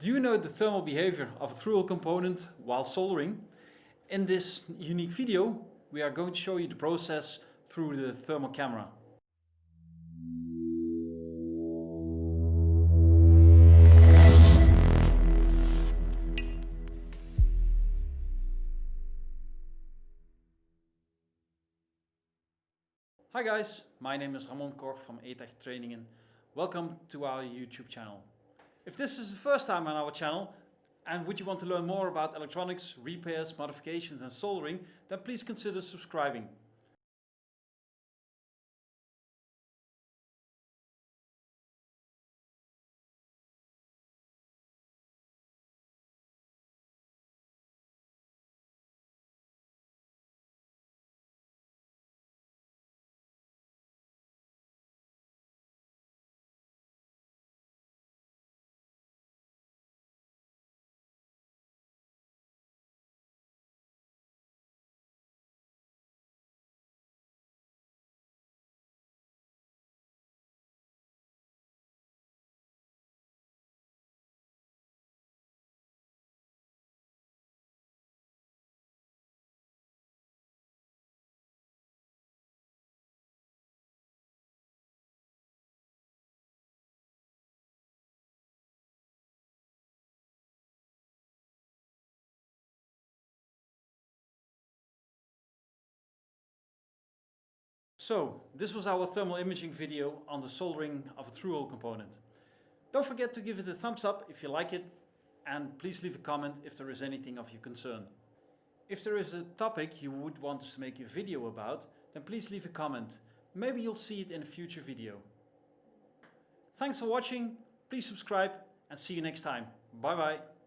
Do you know the thermal behavior of a through-hole component while soldering? In this unique video we are going to show you the process through the thermal camera. Hi guys, my name is Ramon Koch from ETECH Trainingen. Welcome to our YouTube channel. If this is the first time on our channel and would you want to learn more about electronics, repairs, modifications and soldering, then please consider subscribing. So, this was our thermal imaging video on the soldering of a through-hole component. Don't forget to give it a thumbs up if you like it and please leave a comment if there is anything of your concern. If there is a topic you would want us to make a video about, then please leave a comment. Maybe you'll see it in a future video. Thanks for watching, please subscribe and see you next time. Bye bye.